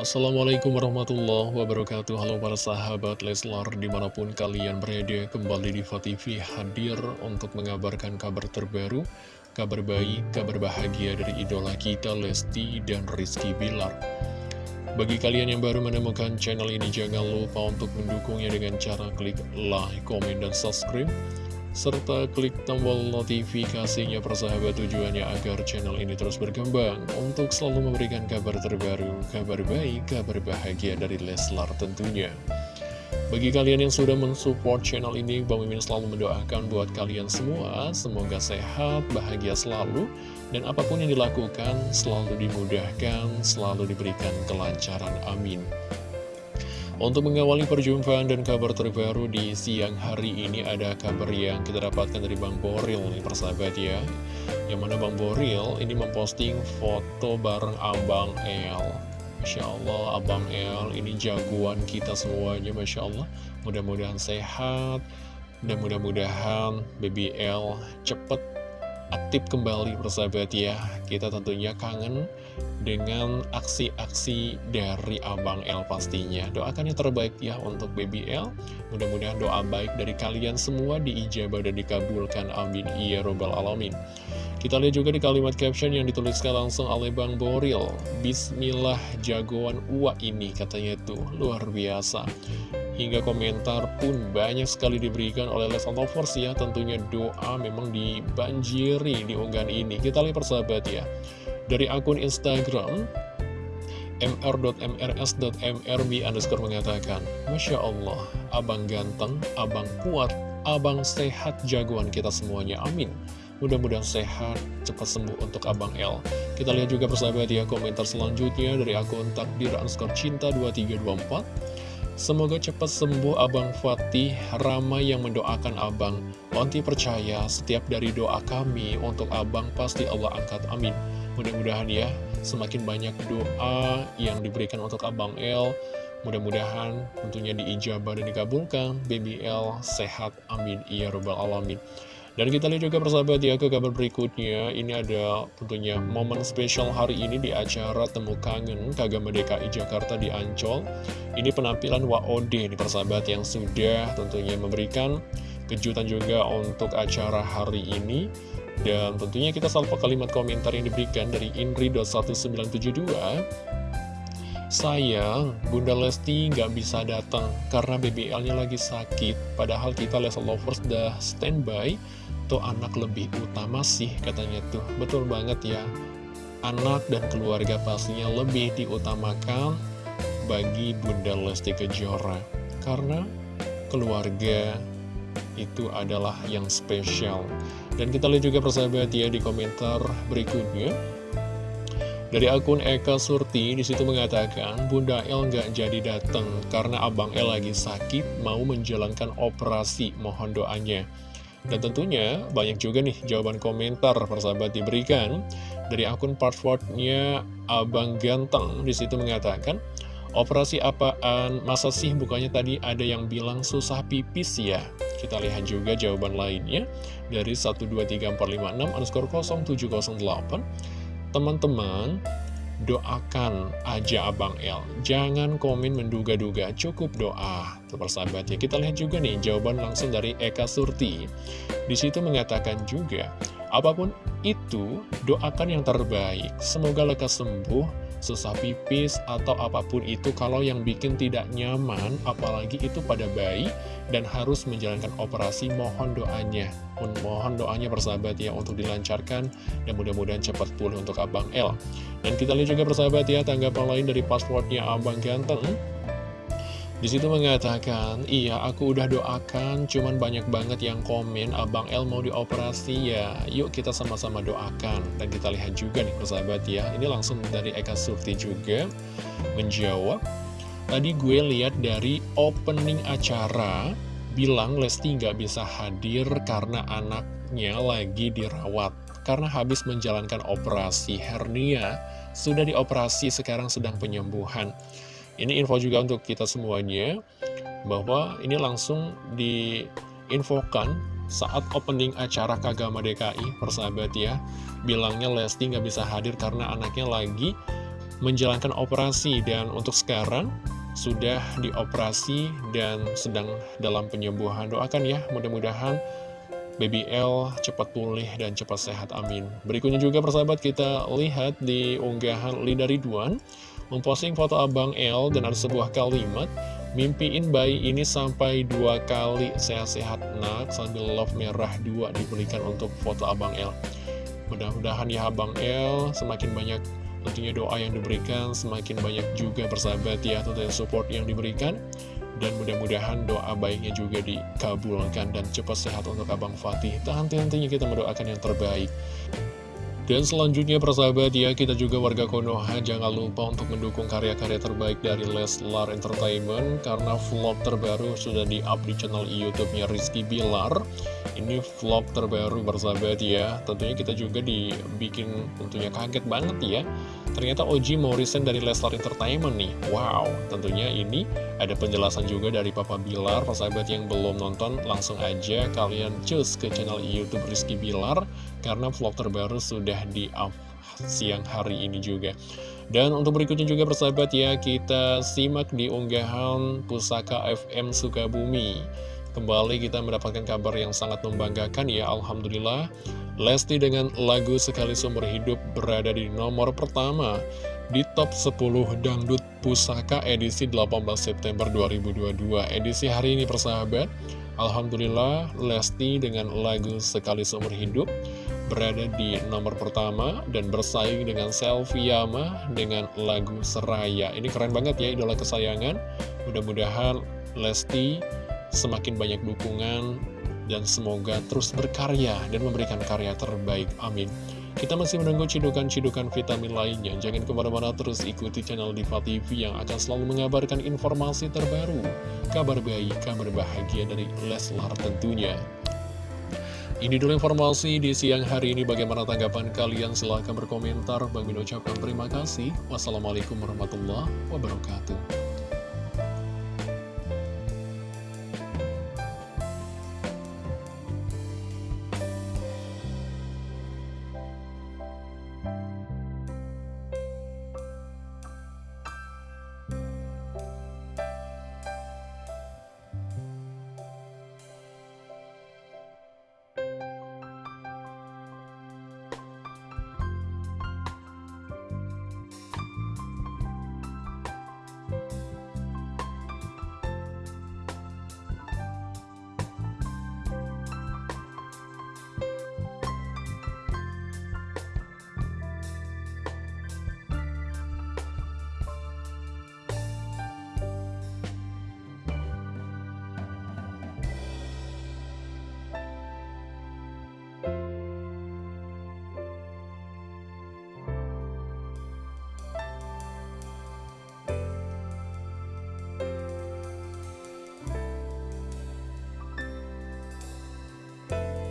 Assalamualaikum warahmatullahi wabarakatuh. Halo para sahabat Leslar di mana pun kalian berada Kembali di TV hadir untuk mengabarkan kabar terbaru Kabar baik, kabar bahagia dari idola kita Lesti dan Rizky Bilar. Bagi kalian yang baru menemukan channel ini Jangan lupa untuk mendukungnya dengan cara klik like, komen, dan subscribe serta klik tombol notifikasinya persahabat tujuannya agar channel ini terus berkembang untuk selalu memberikan kabar terbaru, kabar baik, kabar bahagia dari Leslar tentunya. Bagi kalian yang sudah mensupport channel ini, Bang Mimin selalu mendoakan buat kalian semua, semoga sehat, bahagia selalu, dan apa pun yang dilakukan selalu dimudahkan, selalu diberikan kelancaran. Amin. Untuk mengawali perjumpaan dan kabar terbaru di siang hari ini ada kabar yang kita dapatkan dari Bang Boril nih persahabat ya. Yang mana Bang Boril ini memposting foto bareng Abang El. Masya Allah Abang El ini jagoan kita semuanya Masya Allah. Mudah-mudahan sehat dan mudah-mudahan Baby El cepet aktif kembali persahabat ya. Kita tentunya kangen dengan aksi-aksi dari Abang L pastinya. Doakan yang terbaik ya untuk Baby L. Mudah-mudahan doa baik dari kalian semua diijabah dan dikabulkan. Amin. Ya Robbal Alamin. Kita lihat juga di kalimat caption yang dituliskan langsung oleh Bang Boril. Bismillah jagoan uak ini katanya tuh luar biasa. Hingga komentar pun banyak sekali diberikan oleh Les Lovers ya Tentunya doa memang dibanjiri di unggahan ini Kita lihat persahabat ya dari akun Instagram mr.mrs.mrb underscore mengatakan Masya Allah, abang ganteng, abang kuat, abang sehat jagoan kita semuanya, amin. Mudah-mudahan sehat, cepat sembuh untuk Abang L Kita lihat juga persahabat ya komentar selanjutnya dari akun takdir underscore cinta 2324 Semoga cepat sembuh Abang Fatih, ramai yang mendoakan Abang Onti percaya setiap dari doa kami untuk Abang pasti Allah angkat, amin Mudah-mudahan ya, semakin banyak doa yang diberikan untuk Abang L. Mudah-mudahan tentunya diijabah dan dikabulkan. Baby L sehat, amin. Ya Rabbal Alamin. Dan kita lihat juga persahabat ya ke kabar berikutnya Ini ada tentunya momen spesial hari ini di acara Temu Kangen Kagama DKI Jakarta di Ancol Ini penampilan WOD di persahabat yang sudah tentunya memberikan kejutan juga untuk acara hari ini. Dan tentunya kita salvo kalimat komentar yang diberikan dari Indri.1972 Sayang, Bunda Lesti nggak bisa datang karena BBL-nya lagi sakit. Padahal kita Lesa Lovers udah standby. Tuh anak lebih utama sih katanya tuh. Betul banget ya. Anak dan keluarga pastinya lebih diutamakan bagi Bunda Lesti Kejora. Karena keluarga itu adalah yang spesial. Dan kita lihat juga persahabat ya di komentar berikutnya. Dari akun Eka Surti di situ mengatakan Bunda El nggak jadi datang karena Abang El lagi sakit mau menjalankan operasi. Mohon doanya. Dan tentunya banyak juga nih jawaban komentar persahabat diberikan. Dari akun passwordnya Abang Ganteng di situ mengatakan Operasi apaan? Masa sih bukannya tadi ada yang bilang susah pipis ya? Kita lihat juga jawaban lainnya dari 123456 underscore 0708. Teman-teman, doakan aja Abang L. Jangan komen menduga-duga, cukup doa. Persahabat ya, kita lihat juga nih jawaban langsung dari Eka Surti. Di situ mengatakan juga, apa pun itu, doakan yang terbaik. Semoga lekas sembuh susah pipis, atau apa pun itu kalau yang bikin tidak nyaman, apalagi itu pada bayi, dan harus menjalankan operasi, mohon doanya. Mohon doanya persahabat ya untuk dilancarkan, dan mudah-mudahan cepat pulih untuk Abang L. Dan kita lihat juga persahabat ya, tanggapan lain dari passwordnya Abang Ganteng. Di situ mengatakan, iya aku udah doakan, cuman banyak banget yang komen, Abang El mau dioperasi ya, yuk kita sama-sama doakan. Dan kita lihat juga nih persahabat ya, ini langsung dari Eka Surti juga menjawab. Tadi gue lihat dari opening acara, bilang Lesti nggak bisa hadir karena anaknya lagi dirawat. Karena habis menjalankan operasi hernia, sudah dioperasi sekarang sedang penyembuhan. Ini info juga untuk kita semuanya bahwa ini langsung diinfokan saat opening acara Kagama DKI persahabat ya bilangnya Lesti nggak bisa hadir karena anaknya lagi menjalankan operasi dan untuk sekarang sudah dioperasi dan sedang dalam penyembuhan. Doakan ya, mudah-mudahan Baby L cepat pulih dan cepat sehat, amin. Berikutnya juga persahabat kita lihat di unggahan Lida Ridwan memposting foto Abang L dan ada sebuah kalimat Mimpiin bayi ini sampai dua kali sehat-sehat nak sambil love merah dua diberikan untuk foto Abang L. Mudah-mudahan ya Abang L semakin banyak tentunya doa yang diberikan, semakin banyak juga persahabat ya tentunya support yang diberikan. Dan mudah-mudahan doa baiknya juga dikabulkan dan cepat sehat untuk Abang Fatih. Tak henti-hentinya kita mendoakan yang terbaik. Dan selanjutnya persahabat ya, kita juga warga Konoha jangan lupa untuk mendukung karya-karya terbaik dari Leslar Entertainment karena vlog terbaru sudah di-up di channel YouTube-nya Rizky Bilar. Ini vlog terbaru persahabat ya, tentunya kita juga dibikin tentunya kaget banget ya. Ternyata Oji resign dari Leslar Entertainment nih. Wow, tentunya ini ada penjelasan juga dari Papa Bilar. Persahabat yang belum nonton, langsung aja kalian cus ke channel YouTube Rizky Bilar karena vlog terbaru sudah di-up siang hari ini juga. Dan untuk berikutnya juga persahabat ya, kita simak di unggahan Pusaka FM Sukabumi. Kembali kita mendapatkan kabar yang sangat membanggakan ya, Alhamdulillah. Lesti dengan lagu Sekali Sumber Hidup berada di nomor pertama di top 10 Dangdut Pusaka edisi 18 September 2022. Edisi hari ini persahabat, Alhamdulillah Lesti dengan lagu Sekali Sumber Hidup berada di nomor pertama dan bersaing dengan Selfie Yama dengan lagu Seraya. Ini keren banget ya idola kesayangan. Mudah-mudahan Lesti semakin banyak dukungan dan semoga terus berkarya dan memberikan karya terbaik. Amin. Kita masih menunggu cidukan-cidukan vitamin lainnya. Jangan ke mana-mana terus ikuti channel Diva TV yang akan selalu mengabarkan informasi terbaru, kabar baik, kabar bahagia dari Leslar tentunya. Ini dulu informasi di siang hari ini. Bagaimana tanggapan kalian? Silahkan berkomentar. Bagi ucapkan terima kasih. Wassalamualaikum warahmatullahi wabarakatuh.